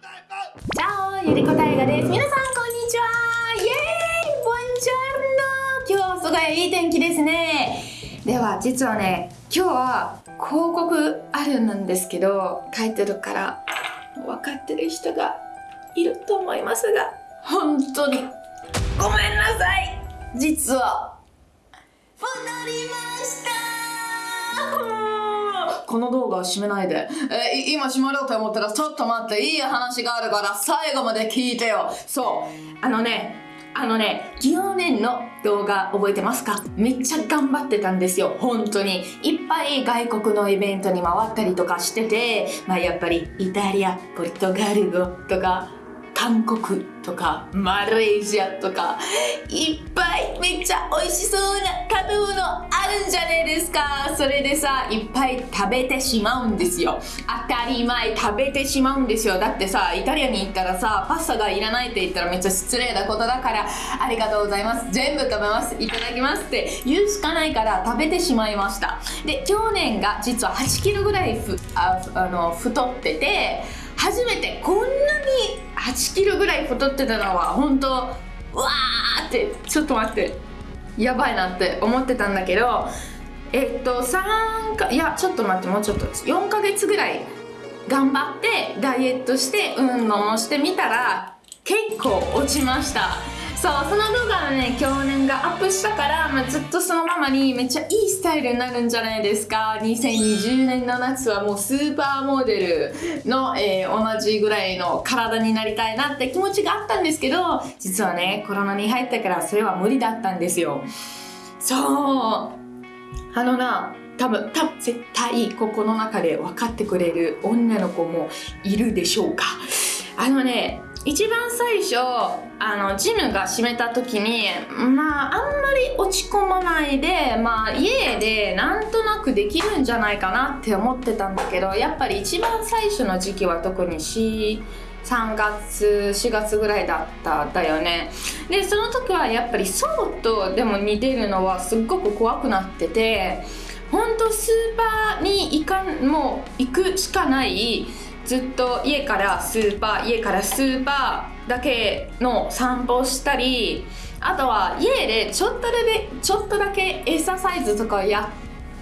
チャオゆりこたいがです。皆さんこんにちは。イエーイボンジョルノ。今日すごいいい天気ですね。では実はね今日は広告あるんですけど書いてるから分かってる人がいると思いますが本当にごめんなさい。実は戻りましたこの動画を閉めないで。えー今閉まろうと思ったら、ちょっと待って、いい話があるから、最後まで聞いてよ。そう。あのね、あのね、去年の動画覚えてますか？めっちゃ頑張ってたんですよ。本当に。いっぱい外国のイベントに回ったりとかしてて、まあやっぱりイタリア、ポルトガル語とか、韓国とかマレーシアとかいっぱいめっちゃ美味しそうな食べ物あるんじゃねえですか。それでさいっぱい食べてしまうんですよ。当たり前食べてしまうんですよ。だってさイタリアに行ったらさパスタがいらないって言ったらめっちゃ失礼なことだからありがとうございます。全部食べます。いただきますって言うしかないから食べてしまいました。で去年が実は8キロぐらいふああの太ってて初めてこんなに8キロぐらい太ってたのは本当うわーってちょっと待って。やばいなって思ってたんだけどえっと3かいやちょっと待ってもうちょっと4ヶ月ぐらい頑張ってダイエットして運動もしてみたら結構落ちました。そうその動画はね去年がアップしたから、まあ、ずっとそのままにめっちゃいいスタイルになるんじゃないですか。2020年の夏はもうスーパーモデルの、えー同じぐらいの体になりたいなって気持ちがあったんですけど実はねコロナに入ったからそれは無理だったんですよ。そう。あのな多分多分絶対ここの中で分かってくれる女の子もいるでしょうか。あのね一番最初あのジムが閉めた時にまああんまり落ち込まないでまあ家でなんとなくできるんじゃないかなって思ってたんだけどやっぱり一番最初の時期は特に3月4月ぐらいだったんだよね。でその時はやっぱりそうとでも似てるのはすっごく怖くなっててほんとスーパーに行かんもう行くしかないずっと家からスーパー家からスーパーだけの散歩をしたりあとは家でちょっとだけちょっとだけエササイズとかや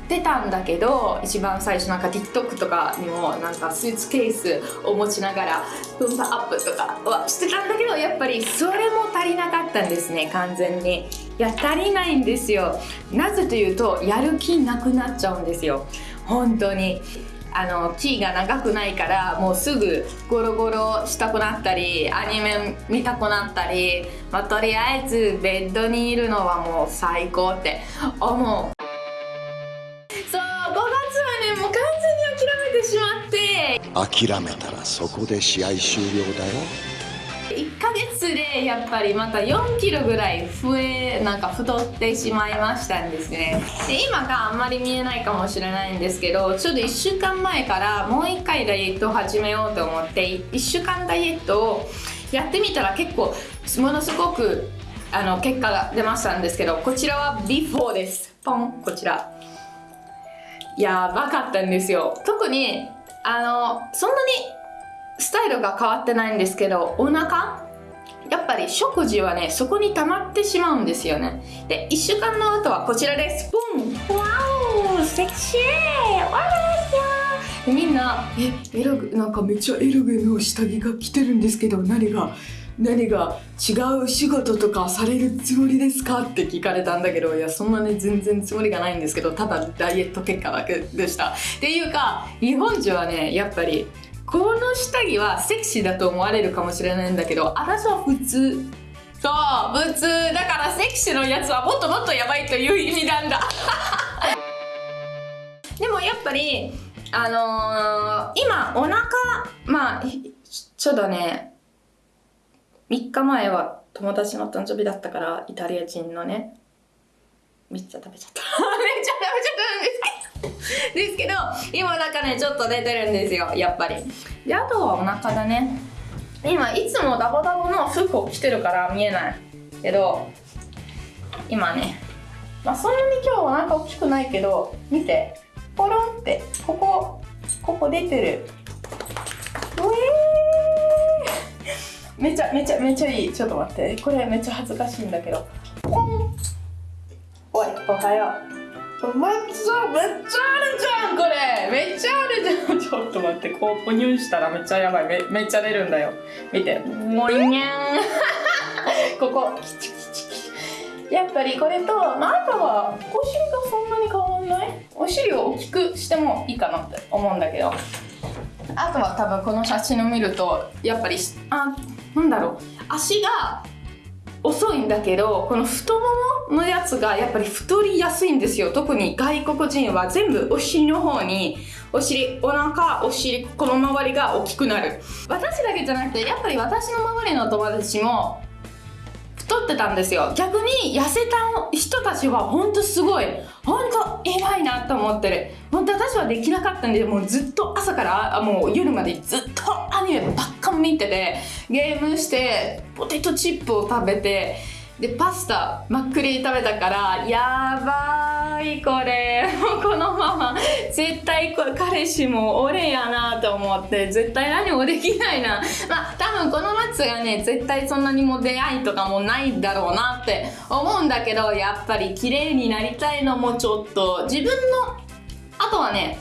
ってたんだけど一番最初なんか TikTok とかにもなんかスーツケースを持ちながらプンパアップとかはしてたんだけどやっぱりそれも足りなかったんですね完全に。いや足りないんですよ。なぜというとやる気なくなっちゃうんですよ。本当に。あのキーが長くないからもうすぐゴロゴロしたくなったりアニメ見たくなったり、まあ、とりあえずベッドにいるのはもう最高って思う。そう5月はねもう完全に諦めてしまって。諦めたらそこで試合終了だよ。1ヶ月でやっぱりまた4キロぐらい増えなんか太ってしまいましたんですね。で今があんまり見えないかもしれないんですけどちょっと1週間前からもう1回ダイエットを始めようと思って1週間ダイエットをやってみたら結構ものすごくあの結果が出ましたんですけどこちらはビフォーです。ポンこちら。やばかったんですよ。特にあのそんなにスタイルが変わってないんですけどお腹？やっぱり食事はねそこに溜まってしまうんですよね。で1週間の後はこちらです。ポン！わお！セクシー！わーでみんな「えエログなんかめっちゃエログの下着が着てるんですけど何が何が違う仕事とかされるつもりですか?」って聞かれたんだけどいやそんなね全然つもりがないんですけどただダイエット結果だけでした。っていうか日本人はねやっぱりこの下着はセクシーだと思われるかもしれないんだけど私は普通。そう普通。だからセクシーのやつはもっともっとやばいという意味なんだ。でもやっぱりあのー今お腹まあちょっとね3日前は友達の誕生日だったからイタリア人のね。めっちゃ食べちゃった。めっちゃ食べちゃった。んですけどですけど今なんかねちょっと出てるんですよやっぱり。であとはお腹だね。今いつもダボダボの服を着てるから見えないけど今ね。まあそんなに今日お腹大きくないけど見て。ポロンってここここ出てる。うえー。めちゃめちゃめちゃいい。ちょっと待って。これめっちゃ恥ずかしいんだけど。ポン。おいおはよう。めっちゃめっちゃあるじゃんこれ。めっちゃあるじゃん。ちょっと待ってこうポニュンしたらめっちゃやばい。めめっちゃ出るんだよ。見て。もいにゃん。ここ。キチキチキチやっぱりこれと、まあ、あとはお尻がそんなに変わんない？お尻を大きくしてもいいかなって思うんだけど。あとは多分この写真を見るとやっぱりあなんだろう。足が遅いんだけどこの太もものやつがやっぱり太りやすいんですよ。特に外国人は全部お尻の方にお尻お腹お尻この周りが大きくなる。私だけじゃなくてやっぱり私の周りの友達も太ってたんですよ。逆に痩せた人たちは本当すごい。本当偉いなと思ってる。本当私はできなかったんでもうずっと朝からもう夜までずっとアニメばっか見ててゲームしてポテトチップを食べてでパスタマックリ食べたからやばいこれ。もうこのまま絶対彼氏も俺やなと思って絶対何もできないな。まあ多分この夏がね絶対そんなにも出会いとかもないだろうなって思うんだけどやっぱり綺麗になりたいのもちょっと自分のあとはね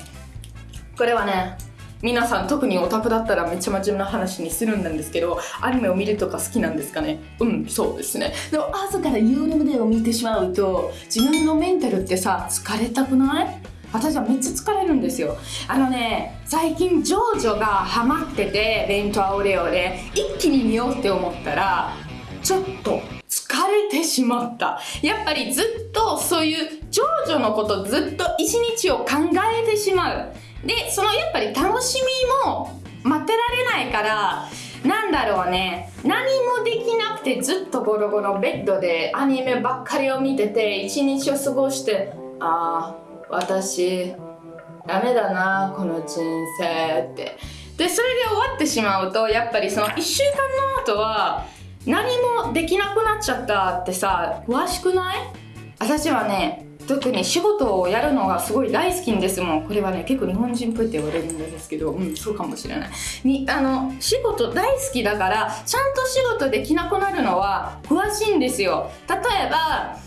これはね皆さん特にオタクだったらめっちゃ真面目な話にするんですけどアニメを見るとか好きなんですかね？うんそうですね。でも朝から YouTube を見てしまうと自分のメンタルってさ疲れたくない？私はめっちゃ疲れるんですよ。あのね最近ジョージョがハマっててレントアオレオで一気に見ようって思ったらちょっと疲れてしまった。やっぱりずっとそういうジョージョのことずっと一日を考えてしまう。でそのやっぱり楽しみも待ってられないからなんだろうね。何もできなくてずっとゴロゴロベッドでアニメばっかりを見てて一日を過ごしてああ私ダメだなこの人生って。でそれで終わってしまうとやっぱりその1週間の後は何もできなくなっちゃったってさ詳しくない？私はね特に仕事をやるのがすごい大好きんですもん。これはね結構日本人っぽいって言われるんですけどうんそうかもしれない。にあの仕事大好きだからちゃんと仕事できなくなるのは詳しいんですよ。例えば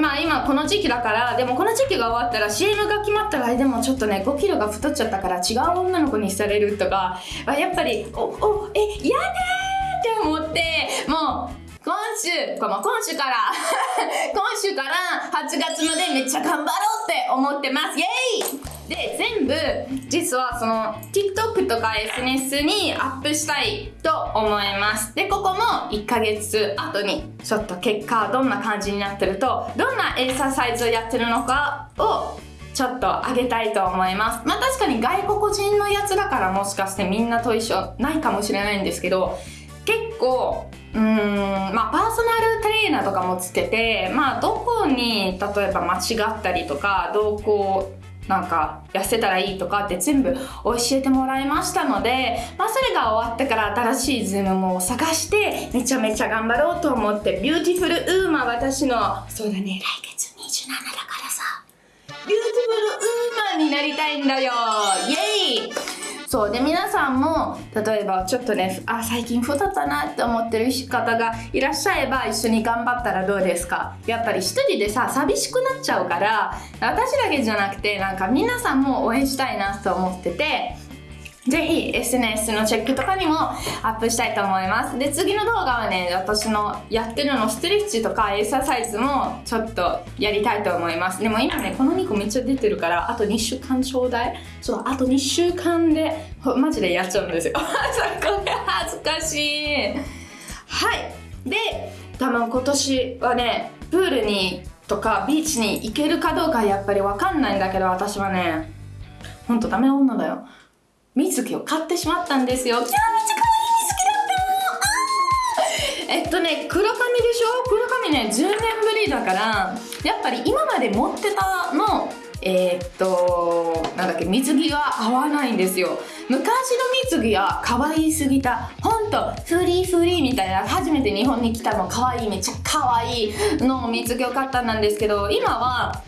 まあ今この時期だからでもこの時期が終わったら CM が決まったらでもちょっとね5キロが太っちゃったから違う女の子にされるとかやっぱりおおえ嫌だーって思ってもう今週、この今週から 今週から8月までめっちゃ頑張ろうって思ってます。イエイで、全部、実はその TikTok とか SNS にアップしたいと思います。で、ここも1ヶ月後にちょっと結果どんな感じになってると、どんなエクササイズをやってるのかをちょっと上げたいと思います。まあ確かに外国人のやつだからもしかしてみんなと一緒ないかもしれないんですけど、結構うーんまあパーソナルトレーナーとかもつけてまあどこに例えば間違ったりとかどうこうなんか痩せたらいいとかって全部教えてもらいましたので、まあ、それが終わってから新しいジムも探してめちゃめちゃ頑張ろうと思って beautiful woman 私のそうだね来月27だからさ。 beautiful woman になりたいんだよ。イエイ。そうで皆さんも例えばちょっとねあ最近太ったなって思ってる方がいらっしゃれば一緒に頑張ったらどうですか？やっぱり一人でさ寂しくなっちゃうから私だけじゃなくてなんか皆さんも応援したいなと思っててぜひ SNS のチェックとかにもアップしたいと思います。で、次の動画はね、私のやってるのストレッチとかエクササイズもちょっとやりたいと思います。でも今ね、この2個めっちゃ出てるから、あと2週間ちょうだい。そう、あと2週間で、マジでやっちゃうんですよ。これ恥ずかしい。はい。で、多分今年はね、プールにとかビーチに行けるかどうかやっぱりわかんないんだけど、私はね、ほんとダメ女だよ。水着を買ってしまったんですよ。いやめっちゃ可愛い水着だったえっとね、黒髪でしょ？黒髪ね、10年ぶりだから、やっぱり今まで持ってたの、えーっと、なんだっけ、水着が合わないんですよ。昔の水着は可愛すぎた。ほんと、フリーフリーみたいな、初めて日本に来たの可愛い、めっちゃ可愛いの水着を買ったんですけど、今は、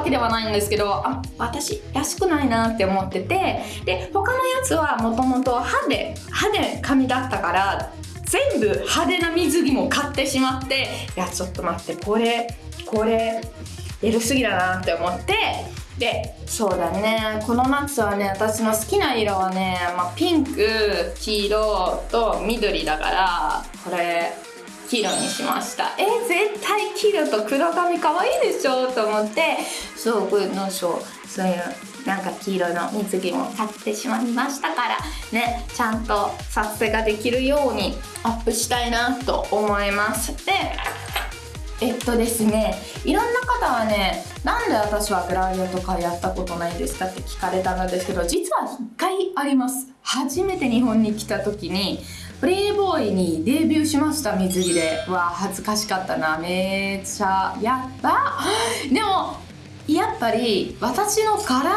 わけではないんですけどあ私らしくないなって思っててで他のやつはもともと歯で歯で髪だったから全部派手な水着も買ってしまっていやちょっと待ってこれこれエロすぎだなって思ってでそうだねこの夏はね私の好きな色はね、まあ、ピンク黄色と緑だからこれ黄色にしました。え絶対黄色と黒髪可愛いでしょと思って。そうこういうのそうそういうなんか黄色の水着も買ってしまいましたから。ねちゃんと撮影ができるようにアップしたいなと思います。でえっとですねいろんな方はねなんで私はグラビアとかやったことないんですかって聞かれたんですけど実は1回あります。初めて日本に来た時にプレイボーイにデビューしました水着で。わ恥ずかしかったな。めっちゃ。やった でもやっぱり私の体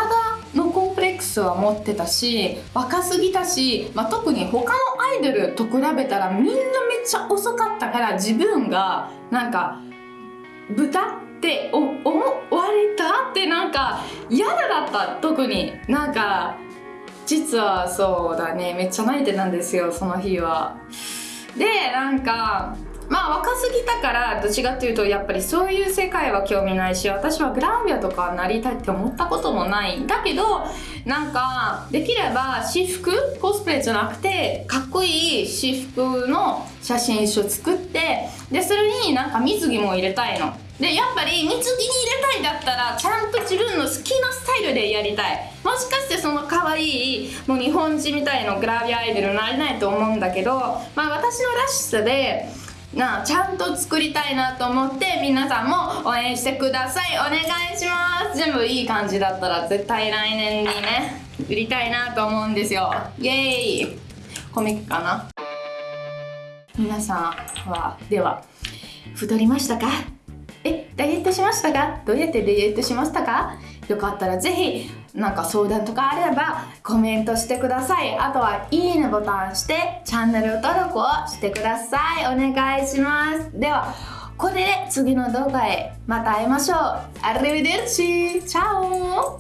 のコンプレックスは持ってたし若すぎたし、まあ、特に他のアイドルと比べたらみんなめっちゃ遅かったから自分がなんか豚って思われた？ってなんか嫌だった？特に。なんか実はそうだね。めっちゃ泣いてたんですよその日は。でなんかまあ若すぎたからどっちかっていうとやっぱりそういう世界は興味ないし私はグランビアとかなりたいって思ったこともない。んだけどなんかできれば私服コスプレじゃなくてかっこいい私服の写真集作ってでそれになんか水着も入れたいの。でやっぱり水着に入れたいだったらちゃんと自分の好きなスタイルでやりたい。もしかしてその可愛いもう日本人みたいなグラビアアイドルになれないと思うんだけどまあ私のらしさでなちゃんと作りたいなと思って皆さんも応援してください。お願いします。全部いい感じだったら絶対来年にね売りたいなと思うんですよ。イエーイ。コミックかな？皆さんはでは太りましたか？ダイエットしましたかどうやってダイエットしましたか？よかったらぜひなんか相談とかあればコメントしてください。あとはいいねボタンしてチャンネル登録をしてください。お願いします。ではこれで次の動画へまた会いましょう。アルビデルチチャオ